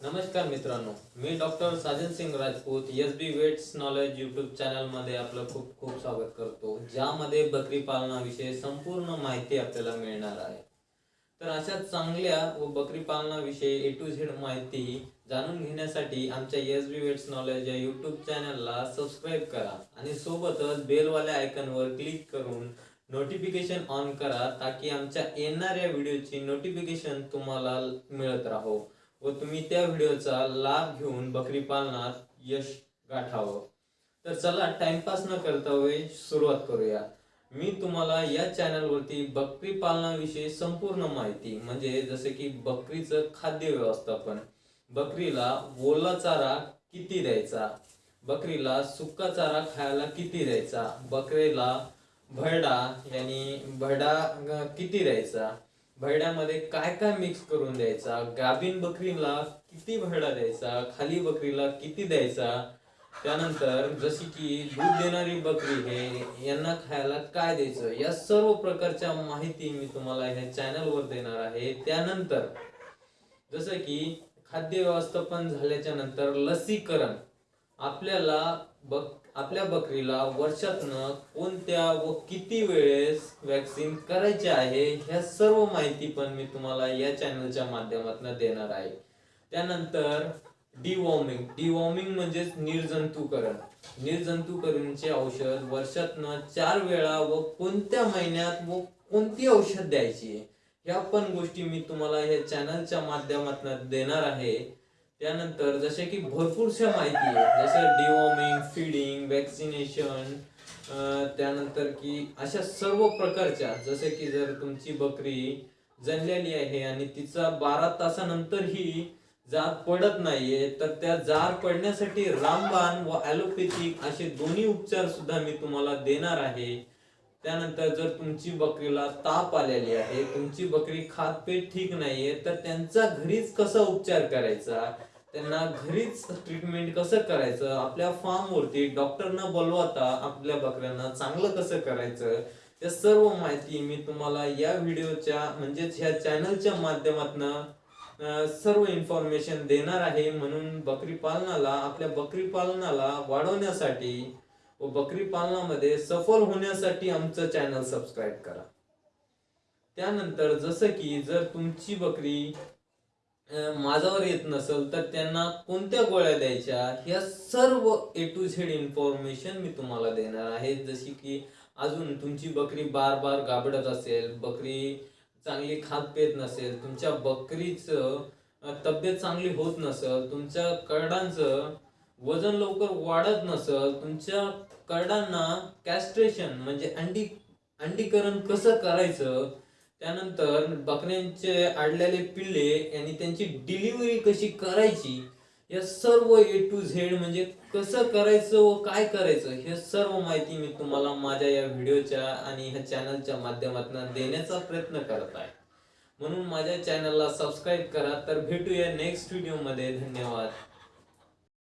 नमस्कार मित्रांनो मी doctor Sajan Singh Rajput S B vets knowledge YouTube चॅनलमध्ये आपलं खूप खूप स्वागत करतो ज्यामध्ये बकरी पालनाविषयी संपूर्ण माहिती आपल्याला मिळणार आहे. तर अशा चांगल्या व बकरी पालनाविषयी ए टू झेड माहिती जाणून घेण्यासाठी आमच्या एस बी वेट्स नॉलेज या यूट्यूब चॅनलला सबस्क्राईब करा आणि सोबतच बेलवाल्या आयकनवर क्लिक करून नोटिफिकेशन ऑन करा ताकी आमच्या येणाऱ्या व्हिडिओची नोटिफिकेशन तुम्हाला मिळत राहो. व तुम्ही त्या व्हिडिओचा लाभ घेऊन बकरी पालनात यश गाठावं. तर चला टाइमपास न करता वे सुरुवात करूया. मी तुम्हाला या चॅनलवरती बकरी पालनाविषयी संपूर्ण माहिती म्हणजे जसे की बकरीचं खाद्य व्यवस्थापन बकरीला ओला चारा किती द्यायचा बकरीला सुका चारा खायला किती द्यायचा बकरीला भरडा यांनी भरडा किती द्यायचा भरड्यामध्ये काय काय मिक्स करून द्यायचा? गाभीन बकरीला किती भरडा द्यायचा? खाली बकरीला किती द्यायचा? त्यानंतर जशी की दूध देणारी बकरी हे यांना खायला काय द्यायचं? या सर्व प्रकारच्या माहिती मी तुम्हाला ह्या चॅनलवर देणार आहे. त्यानंतर जसं की खाद्य व्यवस्थापन झाल्याच्यानंतर लसीकरण. आपल्याला बक आपल्या बकरीला वर्षातनं कोणत्या व किती वेळेस वॅक्सिन करायचे आहे ह्या सर्व माहिती पण मी तुम्हाला या चॅनलच्या माध्यमातून देणार आहे. त्यानंतर डिवॉर्मिंग डिवॉर्मिंग म्हणजेच निर्जंतुकरण. निर्जंतुकरणचे औषध वर्षातनं चार वेळा व कोणत्या महिन्यात व कोणती औषध द्यायची आहे ह्या पण गोष्टी मी तुम्हाला या चॅनलच्या माध्यमातून देणार आहे. त्यानंतर जसे की भरपूरशा माहिती आहे. जसं डिवॉर्मिंग फीडिंग वॅक्सिनेशन त्यानंतर की अशा सर्व प्रकारच्या जसे की जर तुमची बकरी जणलेली आहे आणि तिचा बारा तासानंतरही जात पडत नाहीये तर त्या जार पडण्यासाठी रामबाण व ॲलोपॅथिक असे दोन्ही उपचार सुद्धा मी तुम्हाला देणार आहे. त्यानंतर जर तुमची बकरीला ताप आलेली आहे तुमची बकरी खातपेट ठीक नाहीये तर त्यांचा घरीच कसा उपचार करायचा? त्यांना घरीच ट्रीटमेंट कसं करायचं? आपल्या फार्मवरती डॉक्टरना बोलवता आपल्या बकऱ्यांना चांगलं कसं करायचं? त्या सर्व माहिती मी तुम्हाला या व्हिडिओच्या म्हणजेच ह्या चॅनलच्या माध्यमातून सर्व इन्फॉर्मेशन देणार आहे. म्हणून बकरी पालनाला आपल्या बकरी पालनाला वाढवण्यासाठी व बकरी पालनामध्ये सफल होण्यासाठी आमचं चॅनल सबस्क्राईब करा. त्यानंतर जसं की जर तुमची बकरी माझ्यावर येत नसेल तर त्यांना कोणत्या गोळ्या द्यायच्या ह्या सर्व ए टू झेड इन्फॉर्मेशन मी तुम्हाला देणार आहे. जशी की अजून तुमची बकरी बार बार गाबडत असेल बकरी चांगली खात पेत नसेल तुमच्या बकरीचं तब्येत चांगली होत नसेल तुमच्या करडांचं वजन लवकर वाढत नसल तुमच्या करडांना कॅस्ट्रेशन म्हणजे अंडी अंडीकरण कसं करायचं? त्यानंतर बकऱ्यांचे आडलेले पिल्ले आणि त्यांची डिलिव्हरी कशी करायची? या सर्व ए टू झेड म्हणजे कसं करायचं व काय करायचं? हे सर्व माहिती मी तुम्हाला माझ्या या व्हिडिओच्या आणि ह्या चॅनलच्या माध्यमातून देण्याचा प्रयत्न करत आहे. म्हणून माझ्या चॅनलला सबस्क्राईब करा. तर भेटूया नेक्स्ट व्हिडिओमध्ये धन्यवाद.